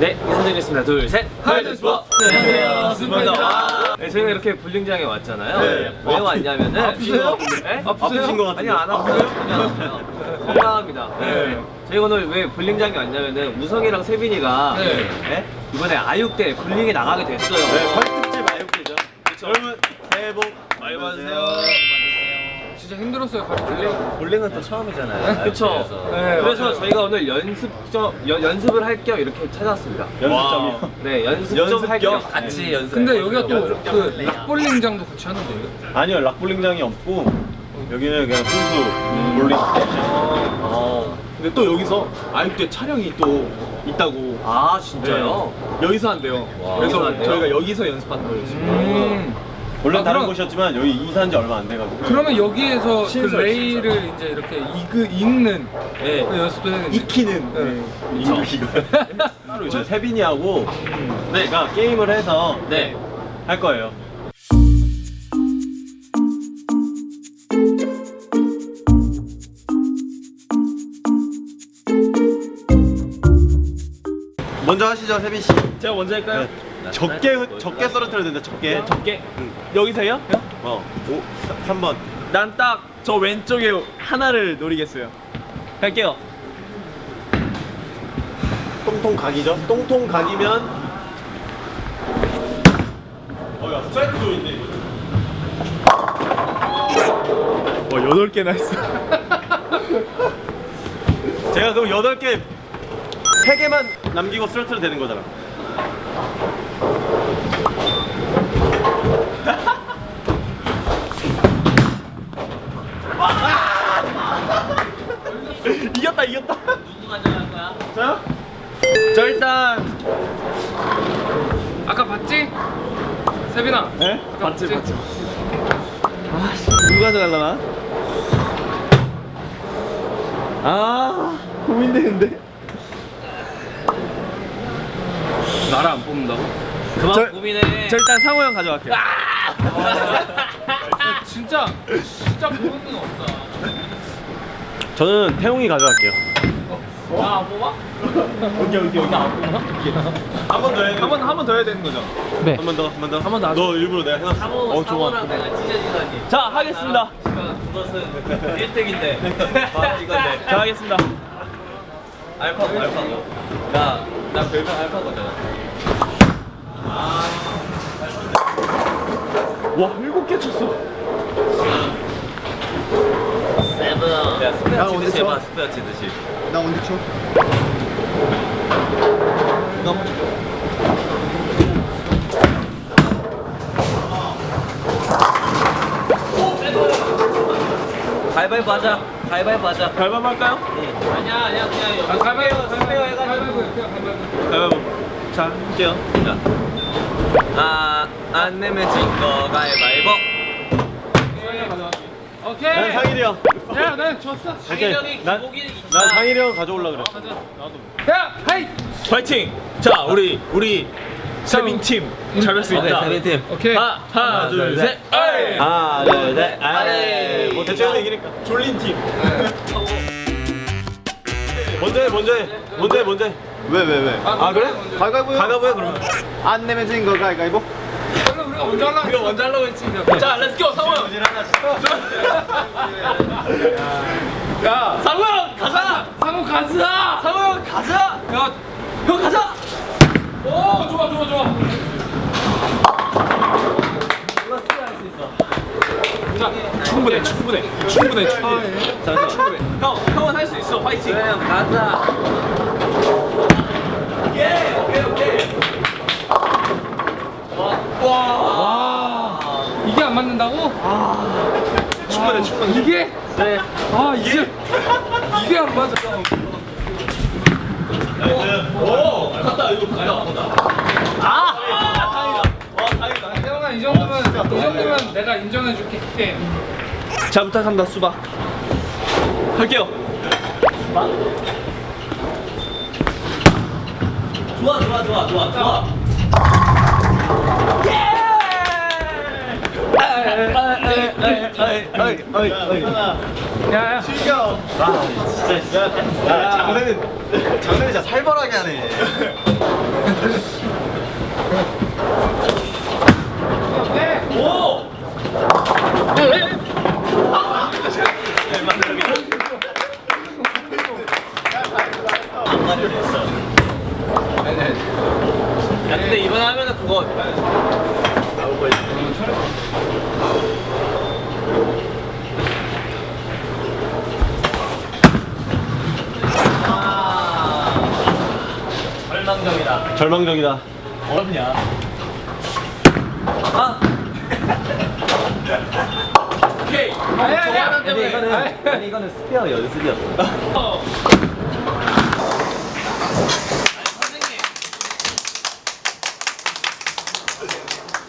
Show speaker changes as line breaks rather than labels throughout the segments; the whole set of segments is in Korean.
네, 인사드리겠습니다. 둘, 셋. 하이드 스누퍼. 안녕하세요.
스누퍼입니다.
네, 저희가 이렇게 볼링장에 왔잖아요.
네.
왜 왔냐면은
아프세요?
네?
아프신 것
아니
같은데.
안 아파요. 전혀 안 아파요. 건강합니다.
네.
저희가 오늘 왜 볼링장에 왔냐면은 우성이랑 세빈이가
네.
네? 이번에 아육대 볼링에 나가게 됐어요.
네, 설특집 아육대죠. 여러분 새해 복 많이 받으세요.
진짜 힘들었어요 가르치기
볼링은 또 처음이잖아요. 그렇죠.
그래서.
네, 그래서 저희가 오늘 연습점 연, 연습을 할 겸 이렇게 찾아왔습니다.
연습점이요.
네, 연습
연습
좀할겸
겸?
같이
네.
연습.
근데 여기가 또그 락볼링장도 같이 하는데요?
아니요, 락볼링장이 없고 여기는 그냥 순수 볼링 스테이션.
어.
근데 또 여기서 아육대 촬영이 또 있다고
아 진짜요?
네. 여기서 한대요
와,
그래서
여기서 한대요?
저희가 여기서 연습하는 거예요 지금
음.
원래
아,
다른
그럼-
곳이었지만 여기 이사한 지 얼마 안 돼가지고.
그러면 여기에서 그
신설,
레인을 이제 이렇게 이그, 읽는
네.
그 연습도 해야겠네
익히는
네.
이거 이거. 따로 이제 세빈이하고 내가 게임을 해서
네.
할 거예요. 먼저 하시죠, 세빈 씨.
제가 먼저 할까요?
네. 적게 적게 썰어트려야 된다. 적게.
적게 여기서요?
어. 5 3번.
난 딱 저 왼쪽에 하나를 노리겠어요 갈게요
똥통 각이죠? 똥통 각이면 어야 스트라이크 조인데
와 8개나 했어
제가 그럼 8개 3개만 남기고 스트라이크로 되는 거잖아
이겼다 이겼다
누구 가져갈 거야?
저요?
저 일단
아까 봤지? 세빈아
네? 봤지 봤지 아씨 누가 가져갈라나? 아 고민되는데
나를 안 뽑는다고?
그만
저-
고민해.
저 일단 상호 형 가져갈게요
아, 진짜 진짜 보는 건 없다
저는 태용이 가져갈게요
나안 뽑아?
오케이 오케이 오케이
한번 더 해야
한번 한번 더 해야 되는 거죠?
네
한 번 더, 한 번 더.
한 번 더
너 일부러 내가 해놨어.
상호,
어, 좋아.
상호랑 내가 찢어지다니.
자 하겠습니다
그것은 1등인데. 바로 이건데.
자 하겠습니다
알파고, 알파고. 나, 나 별명 알파고잖아.
와 일곱 개 쳤어
세빈. 야,
나
스페어 치듯이
쳐?
해봐, 스페어 치듯이.
나 언제 쳐?
가위바위보 하자. 가위바위보 하자.
갈밤 할까요?
아니야, 아니야, 그냥.
아, 가위바위보 가위바위보
해가지고.
가위바위보 가위바위보
자 할게요
자. 아, 안 내면 진거 가위바위보.
오케이
난 상일이 형.
야, 난 졌어.
상일형이
난-
기복이
난 상일이 형 가져올라 그래.
야, 하이.
파이팅! 자 우리 우리 세빈 팀 잘할 수 있다
팀.
오케이.
하, 하나 둘셋 아이!
하나, 둘, 셋.
아이.
뭐 대충 해도 이기니까. 졸린 팀. 먼저 해, 먼저 해. 먼저 해, 먼저 해.
왜 왜 왜?
아, 그래?
가위바위보요?
가가보야 그러면.
안 내면 진거 가위바위보?
그럼 우리가 먼저 하려고
이거 먼저 하려고 했지 자 let's go 상호 형야 상호 형 가자
상호 가자.
상호 형 가자
야,
형 가자
오, 좋아, 좋아, 좋아.
충분해 충분해 충분해 충분해 자, 충분해 형 형은 할 수 있어 파이팅
형 가자.
예 오케이 오케이
와, 이게 안 맞는다고?
충분해 충분해
이게?
네.
아, 이게 이게 안 맞아.
오 갔다 이거 가야 아 다행이다 와 다행이다
태영아, 이 정도면 이 정도면 내가 인정해 줄게. 예.
자 부탁합니다 수박. 할게요. 좋아 좋아 좋아 좋아 좋아.
야야.
장난은 장난이 진짜 살벌하게 하네.
오
야 근데 이번에 하면은 그거 절망적이다. 어렵냐? 아! 오케이.
아니 아니
아니 이거는
아니.
이거는 스페어 연습이었어.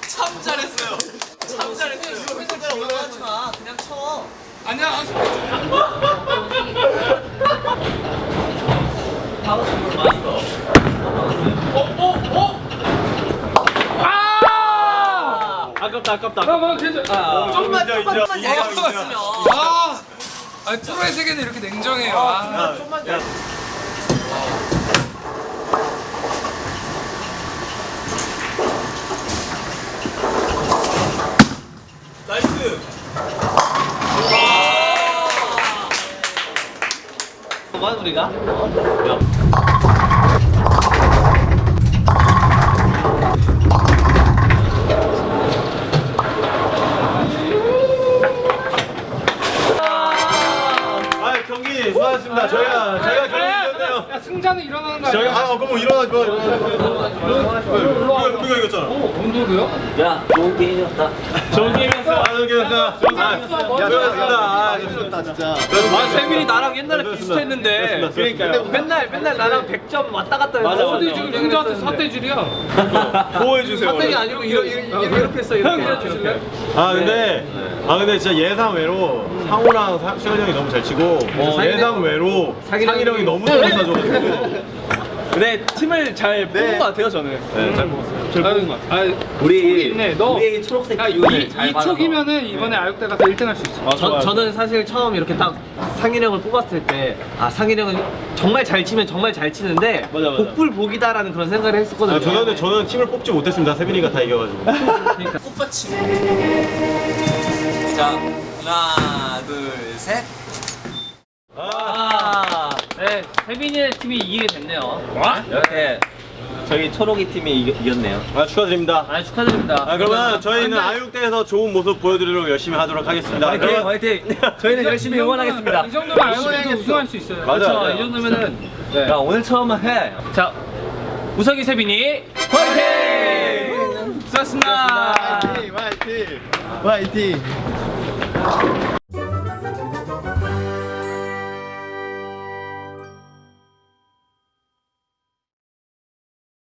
참 잘했어요. 참 잘했어요. 올라가지 마. 그냥 쳐.
아니야. 아,
파워스풀 마스터
아!
아깝다 아깝다.
나 뭐, 괜찮.
아,
좀만 좀만 있으면
아, 아니 프로의 세계는 이렇게 냉정해요. 아,
야,
nice
뭐야 우리가?
아 경기 수고하셨습니다. 저희가 저희가 경기.
야 승자는 일어나는 거 아니야?
아 그럼 뭐 일어나지 마. 우리가 우리가 이겼잖아.
온도도요?
야 좋은 게임이었다
좋은 게임이었어. 아, 좋은 게임이었어. 아, 수고하셨습니다. 아, 좋습니다, 진짜.
아 세민이 나랑 옛날에. 비슷했는데. 그러니까요 맨날 맨날 나랑 100점 왔다 갔다 해서
맞아.
지금 승자한테 사대줄이야?
보호해 주세요.
사택이 아니고 이렇게 했어 이렇게 이렇게
아 근데 아 근데 진짜 예상 외로 상호랑 사- 시현이 형이 너무 잘 치고 예상 외로 상일 형이 너무 잘 쏴줘가지고
근데 팀을 잘 뽑은 것 같아요 저는
네잘 먹었어요. 잘
아유, 아,
우리
있네. 너-
우리 초록색
야, 이. 촉이면은 이번에 아육대 가서 1등 할 수 있어.
아,
저. 저는 사실 처음 이렇게 딱 상일형을 뽑았을 때 아 상일형은 정말 잘 치면 정말 잘 치는데
맞아, 맞아.
복불 복이다라는 그런 생각을 했었거든요
아, 저는 근데 저는 팀을 뽑지 못했습니다. 세빈이가 다 이겨가지고.
꽃받침 자 하나 둘셋
아, 네, 세빈이의 팀이 이기게 됐네요. 이렇게 저희 초록이 팀이 이겼, 이겼네요.
아 축하드립니다.
아 축하드립니다.
아 그러면 저희는 아육대에서 좋은 모습 보여드리도록 열심히 하도록 하겠습니다.
화이팅,
그러면-
화이팅. 저희는 열심히 응원하겠습니다.
이 정도면 아육대도 우승할 수 있어요.
맞아.
그렇죠. 이 정도면은 야 오늘 처음은 해. 자, 우석이 세빈이 화이팅! 수고하셨습니다.
화이팅! 화이팅!